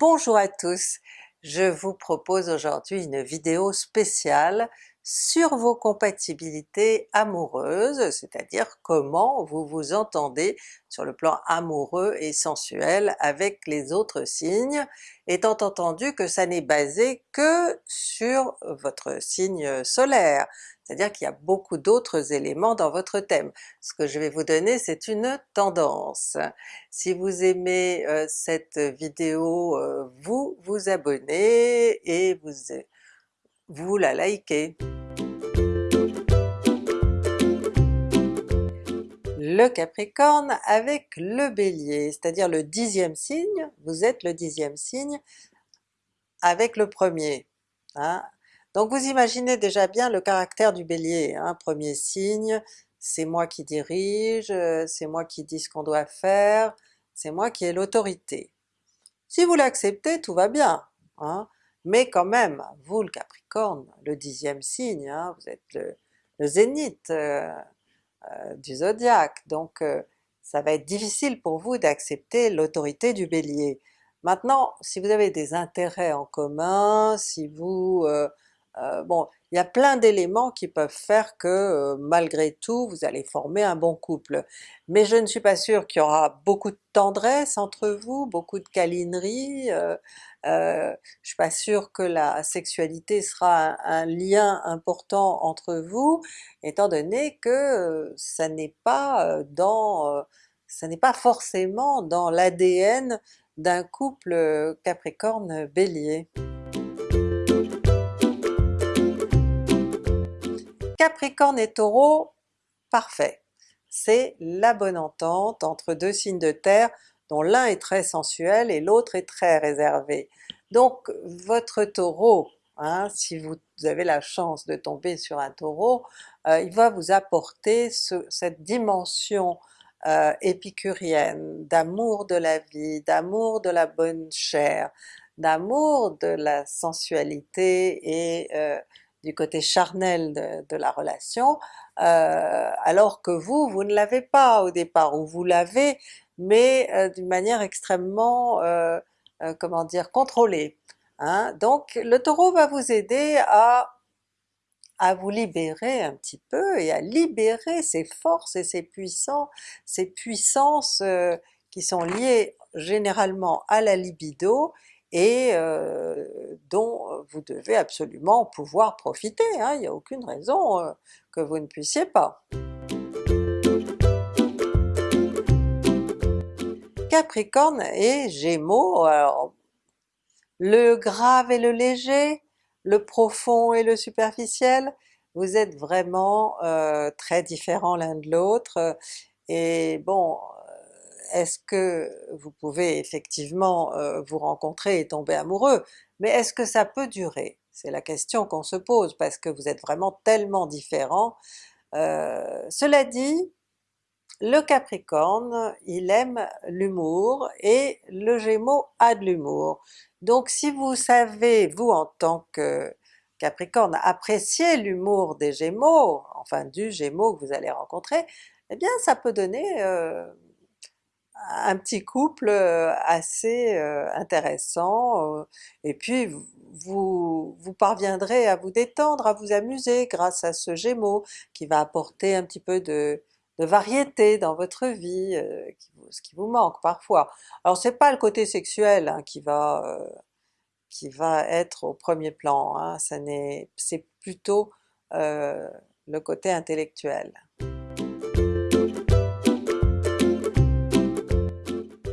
Bonjour à tous! Je vous propose aujourd'hui une vidéo spéciale sur vos compatibilités amoureuses, c'est-à-dire comment vous vous entendez sur le plan amoureux et sensuel avec les autres signes, étant entendu que ça n'est basé que sur votre signe solaire, c'est-à-dire qu'il y a beaucoup d'autres éléments dans votre thème. Ce que je vais vous donner c'est une tendance. Si vous aimez euh, cette vidéo, euh, vous vous abonnez et vous, vous la likez. Le Capricorne avec le Bélier, c'est-à-dire le dixième signe, vous êtes le dixième signe avec le premier. Hein. Donc vous imaginez déjà bien le caractère du Bélier, hein, premier signe, c'est moi qui dirige, c'est moi qui dis ce qu'on doit faire, c'est moi qui ai l'autorité. Si vous l'acceptez, tout va bien, hein, mais quand même, vous le Capricorne, le dixième signe, hein, vous êtes le, zénith euh, euh, du zodiaque, donc euh, ça va être difficile pour vous d'accepter l'autorité du Bélier. Maintenant, si vous avez des intérêts en commun, si vous euh, bon, il y a plein d'éléments qui peuvent faire que euh, malgré tout vous allez former un bon couple. Mais je ne suis pas sûre qu'il y aura beaucoup de tendresse entre vous, beaucoup de câlinerie, euh, euh je suis pas sûre que la sexualité sera un, lien important entre vous, étant donné que ça n'est pas dans ça n'est pas forcément dans l'ADN d'un couple Capricorne-Bélier. Capricorne et Taureau, parfait! C'est la bonne entente entre deux signes de terre dont l'un est très sensuel et l'autre est très réservé. Donc votre Taureau, hein, si vous avez la chance de tomber sur un Taureau, euh, il va vous apporter cette dimension euh, épicurienne, d'amour de la vie, d'amour de la bonne chair, d'amour de la sensualité et euh, du côté charnel de, la relation, euh, alors que vous, vous ne l'avez pas au départ, ou vous l'avez, mais euh, d'une manière extrêmement, euh, comment dire, contrôlée. Hein. Donc le Taureau va vous aider à, à vous libérer un petit peu et à libérer ses forces et ses puissances, ces puissances qui sont liées généralement à la libido et dont vous devez absolument pouvoir profiter, hein, il n'y a aucune raison que vous ne puissiez pas. Capricorne et Gémeaux, le grave et le léger, le profond et le superficiel, vous êtes vraiment très différents l'un de l'autre, et bon, est-ce que vous pouvez effectivement euh, vous rencontrer et tomber amoureux, mais est-ce que ça peut durer? C'est la question qu'on se pose parce que vous êtes vraiment tellement différents. Euh, cela dit, le Capricorne, il aime l'humour et le Gémeaux a de l'humour. Donc si vous savez, vous en tant que Capricorne, apprécier l'humour des Gémeaux, enfin du Gémeaux que vous allez rencontrer, eh bien ça peut donner euh, un petit couple assez intéressant, et puis vous, parviendrez à vous détendre, à vous amuser grâce à ce Gémeaux qui va apporter un petit peu de, variété dans votre vie, ce qui vous manque parfois. Alors c'est pas le côté sexuel hein, qui va qui va être au premier plan, hein, c'est plutôt le côté intellectuel.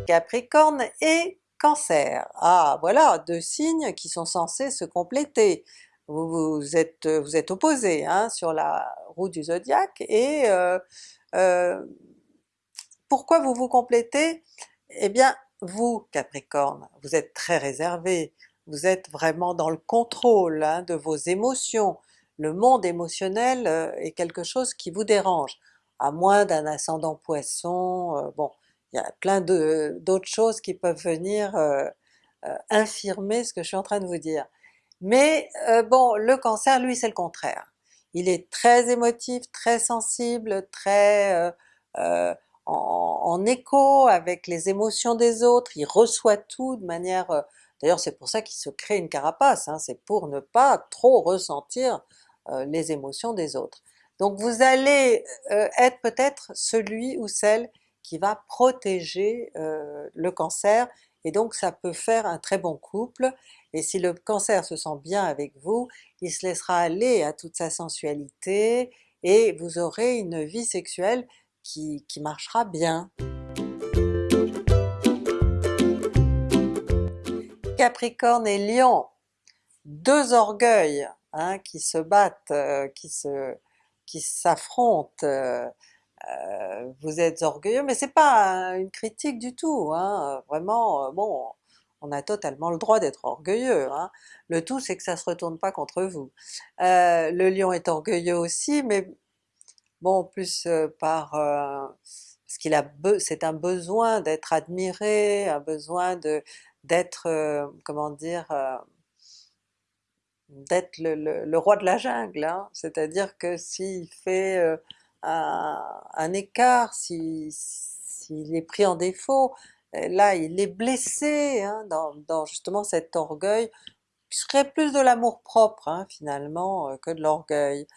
Capricorne et Cancer. Ah voilà, deux signes qui sont censés se compléter. Vous, êtes, vous êtes opposés hein, sur la roue du zodiaque et euh, euh, pourquoi vous vous complétez? Eh bien vous Capricorne, vous êtes très réservé, vous êtes vraiment dans le contrôle hein, de vos émotions, le monde émotionnel euh, est quelque chose qui vous dérange, à moins d'un ascendant Poisson, bon il y a plein d'autres choses qui peuvent venir euh, euh, infirmer ce que je suis en train de vous dire. Mais euh, bon, le Cancer lui c'est le contraire. Il est très émotif, très sensible, très en, écho avec les émotions des autres, il reçoit tout de manière D'ailleurs c'est pour ça qu'il se crée une carapace, hein, c'est pour ne pas trop ressentir les émotions des autres. Donc vous allez être peut-être celui ou celle qui va protéger le cancer, et donc ça peut faire un très bon couple, et si le cancer se sent bien avec vous, il se laissera aller à toute sa sensualité, et vous aurez une vie sexuelle qui, marchera bien. Capricorne et Lion, deux orgueils hein, qui se battent, euh, qui s'affrontent, euh, euh, vous êtes orgueilleux, mais c'est pas une critique du tout, hein, vraiment, bon, on a totalement le droit d'être orgueilleux, hein. le tout c'est que ça se retourne pas contre vous. le lion est orgueilleux aussi, mais bon plus par... parce qu'il a c'est un besoin d'être admiré, un besoin de d'être, comment dire, d'être le, roi de la jungle, hein. c'est-à-dire que s'il fait un, écart, s'il est pris en défaut, là il est blessé hein, dans, justement cet orgueil, qui serait plus de l'amour propre hein, finalement que de l'orgueil.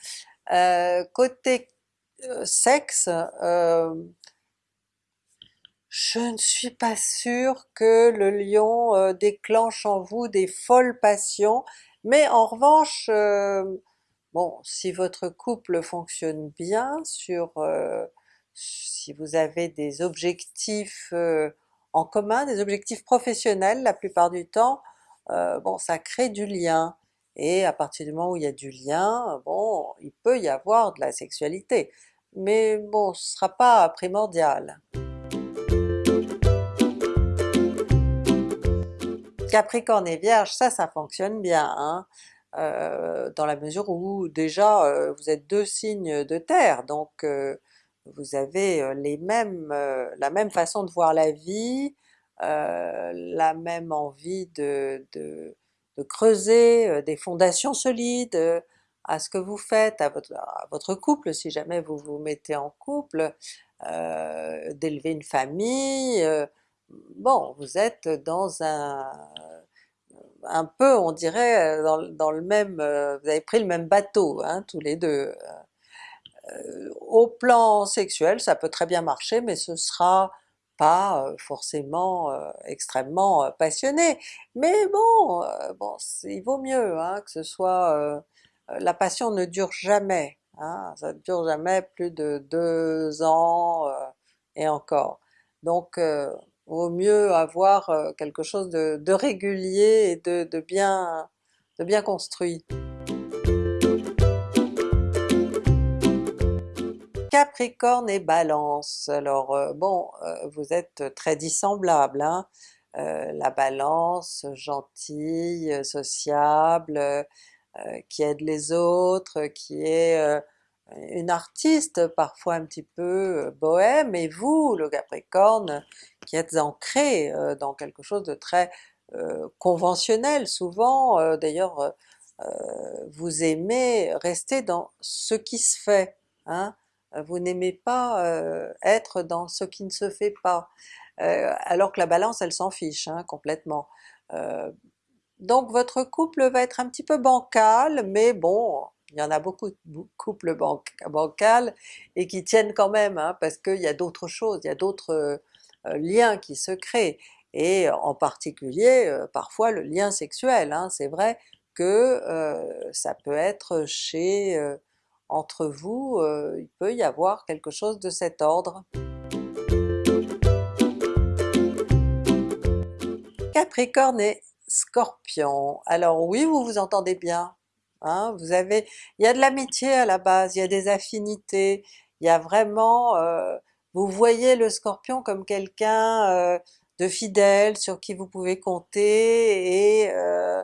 côté sexe, je ne suis pas sûre que le lion déclenche en vous des folles passions, mais en revanche, bon, si votre couple fonctionne bien, sur si vous avez des objectifs en commun, des objectifs professionnels la plupart du temps, bon ça crée du lien, et à partir du moment où il y a du lien, bon, il peut y avoir de la sexualité, mais bon, ce sera pas primordial. Capricorne et Vierge, ça, ça fonctionne bien, hein. Euh, dans la mesure où déjà euh, vous êtes deux signes de terre, donc euh, vous avez les mêmes, la même façon de voir la vie, la même envie de, de, creuser des fondations solides à ce que vous faites, à votre, à votre couple si jamais vous vous mettez en couple, d'élever une famille, bon, vous êtes dans un un peu on dirait dans, le même, vous avez pris le même bateau hein, tous les deux. au plan sexuel ça peut très bien marcher mais ce sera pas forcément extrêmement passionné. Mais bon, bon il vaut mieux hein, que ce soit... la passion ne dure jamais, hein, ça ne dure jamais plus de deux ans et encore. Donc vaut mieux avoir quelque chose de, régulier et de, bien, de bien construit. Capricorne et Balance, alors bon, vous êtes très dissemblables, hein? la Balance, gentille, sociable, qui aide les autres, qui est une artiste parfois un petit peu bohème, et vous, le Capricorne, qui êtes ancré dans quelque chose de très conventionnel souvent, d'ailleurs vous aimez rester dans ce qui se fait, hein? vous n'aimez pas être dans ce qui ne se fait pas, alors que la Balance elle s'en fiche hein, complètement. donc votre couple va être un petit peu bancal, mais bon, il y en a beaucoup de couples bancals et qui tiennent quand même, hein, parce qu'il y a d'autres choses, il y a d'autres euh, liens qui se créent, et en particulier euh, parfois le lien sexuel. Hein. C'est vrai que euh, ça peut être chez entre vous, il peut y avoir quelque chose de cet ordre. Capricorne et Scorpion, alors oui vous vous entendez bien, Hein, vous avez, il y a de l'amitié à la base, il y a des affinités, il y a vraiment, vous voyez le Scorpion comme quelqu'un euh, de fidèle, sur qui vous pouvez compter et euh,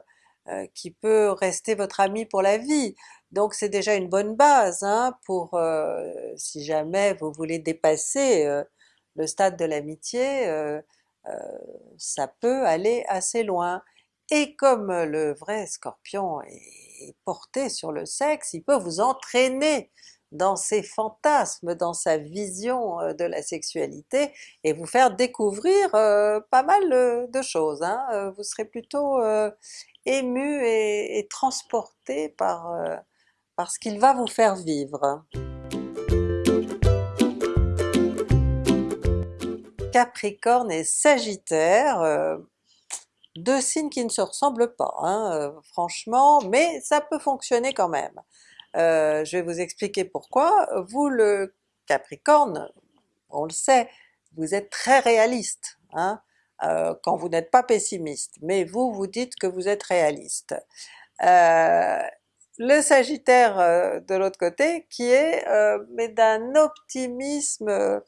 qui peut rester votre ami pour la vie. Donc c'est déjà une bonne base hein, pour si jamais vous voulez dépasser le stade de l'amitié, ça peut aller assez loin. Et comme le vrai Scorpion est porté sur le sexe, il peut vous entraîner dans ses fantasmes, dans sa vision de la sexualité et vous faire découvrir pas mal de choses. Hein. Vous serez plutôt ému et, transporté par, par ce qu'il va vous faire vivre. Capricorne et Sagittaire, deux signes qui ne se ressemblent pas, hein, franchement, mais ça peut fonctionner quand même. Euh, je vais vous expliquer pourquoi. Vous le Capricorne, on le sait, vous êtes très réaliste, hein, euh, quand vous n'êtes pas pessimiste, mais vous, vous dites que vous êtes réaliste. Euh, le Sagittaire de l'autre côté, qui est mais d'un optimisme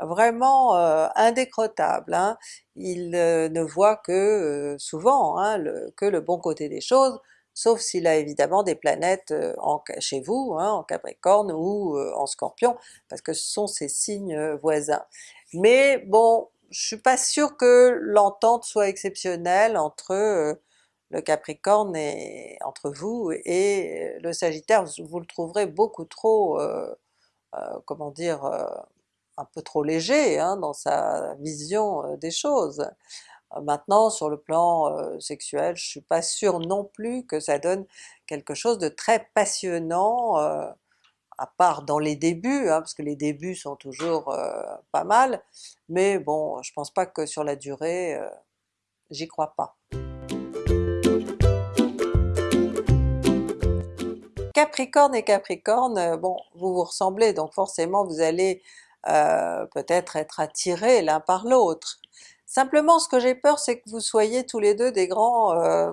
vraiment indécrottable. Hein. Il ne voit que souvent hein, que le bon côté des choses, sauf s'il a évidemment des planètes euh, en, chez vous, hein, en Capricorne ou euh, en Scorpion, parce que ce sont ces signes euh, voisins. Mais bon, je suis pas sûre que l'entente soit exceptionnelle entre le Capricorne et entre vous et le Sagittaire, vous le trouverez beaucoup trop, comment dire, un peu trop léger hein, dans sa vision des choses. Euh, maintenant sur le plan euh, sexuel, je suis pas sûre non plus que ça donne quelque chose de très passionnant, euh, à part dans les débuts, hein, parce que les débuts sont toujours pas mal, mais bon, je pense pas que sur la durée, j'y crois pas. Capricorne et Capricorne, bon, vous vous ressemblez, donc forcément vous allez peut-être être attirés l'un par l'autre, Simplement ce que j'ai peur c'est que vous soyez tous les deux des grands euh,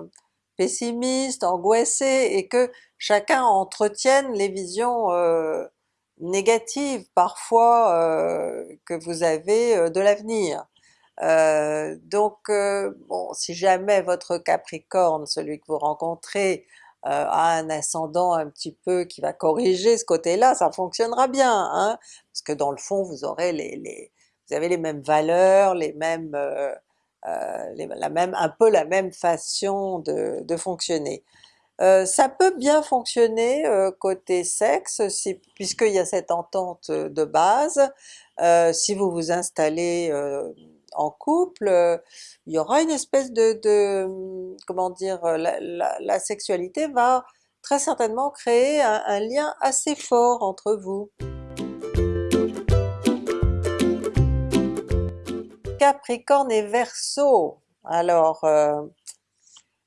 pessimistes, angoissés, et que chacun entretienne les visions euh, négatives parfois euh, que vous avez de l'avenir. donc bon, si jamais votre Capricorne, celui que vous rencontrez, a un ascendant un petit peu qui va corriger ce côté-là, ça fonctionnera bien, hein, parce que dans le fond vous aurez les vous avez les mêmes valeurs, les mêmes, euh, euh, un peu la même façon de, fonctionner. Euh, ça peut bien fonctionner côté sexe, puisqu'il y a cette entente de base, si vous vous installez en couple, il y aura une espèce de, comment dire, la, sexualité va très certainement créer un lien assez fort entre vous. Capricorne et Verseau. Alors, euh,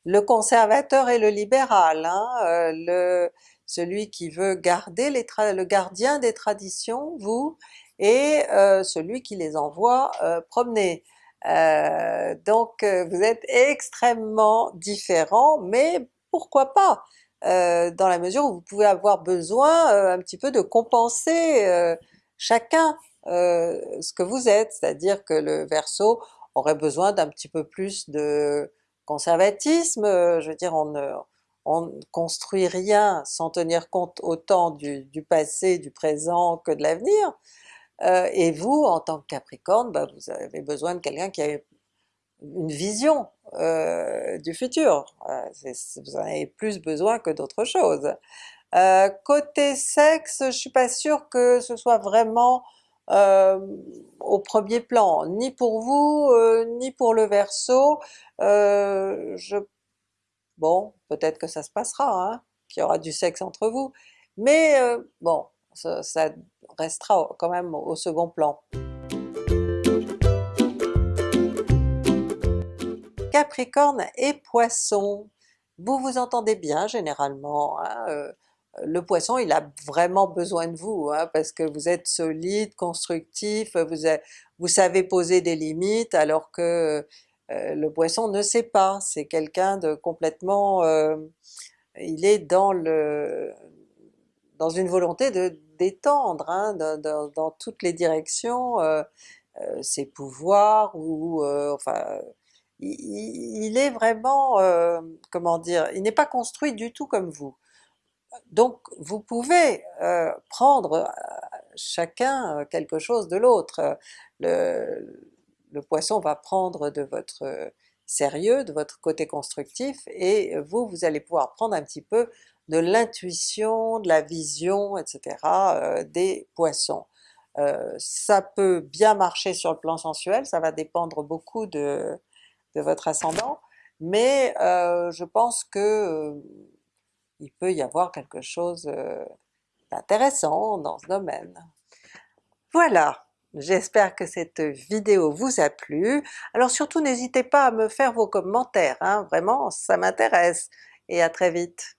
le conservateur et le libéral, hein, euh, celui qui veut garder le gardien des traditions, vous, et euh, celui qui les envoie promener. donc vous êtes extrêmement différents, mais pourquoi pas? dans la mesure où vous pouvez avoir besoin un petit peu de compenser chacun euh, ce que vous êtes, c'est-à-dire que le Verseau aurait besoin d'un petit peu plus de conservatisme, euh, je veux dire on ne, on construit rien sans tenir compte autant du, passé, du présent que de l'avenir, euh, et vous en tant que Capricorne, ben, vous avez besoin de quelqu'un qui a une vision du futur, vous en avez plus besoin que d'autre chose. côté sexe, je suis pas sûre que ce soit vraiment euh, au premier plan, ni pour vous, euh, ni pour le Verseau. Euh, je... Bon, peut-être que ça se passera, hein, qu'il y aura du sexe entre vous, mais bon, ça, restera quand même au second plan. Capricorne et Poisson, vous vous entendez bien généralement, hein, le Poisson il a vraiment besoin de vous, hein, parce que vous êtes solide, constructif, vous, savez poser des limites, alors que euh, le Poisson ne sait pas, c'est quelqu'un de complètement... Euh, il est dans le dans une volonté de d'étendre hein, dans, toutes les directions euh, ses pouvoirs, ou enfin... Il, est vraiment, comment dire, il n'est pas construit du tout comme vous. Donc vous pouvez euh, prendre euh, chacun euh, quelque chose de l'autre. Le, poisson va prendre de votre sérieux, de votre côté constructif, et vous, vous allez pouvoir prendre un petit peu de l'intuition, de la vision, etc. Euh, des Poissons. Euh, ça peut bien marcher sur le plan sensuel, ça va dépendre beaucoup de, de votre ascendant, mais euh, je pense que il peut y avoir quelque chose d'intéressant dans ce domaine. Voilà! J'espère que cette vidéo vous a plu. Alors surtout n'hésitez pas à me faire vos commentaires, hein, vraiment ça m'intéresse, et à très vite!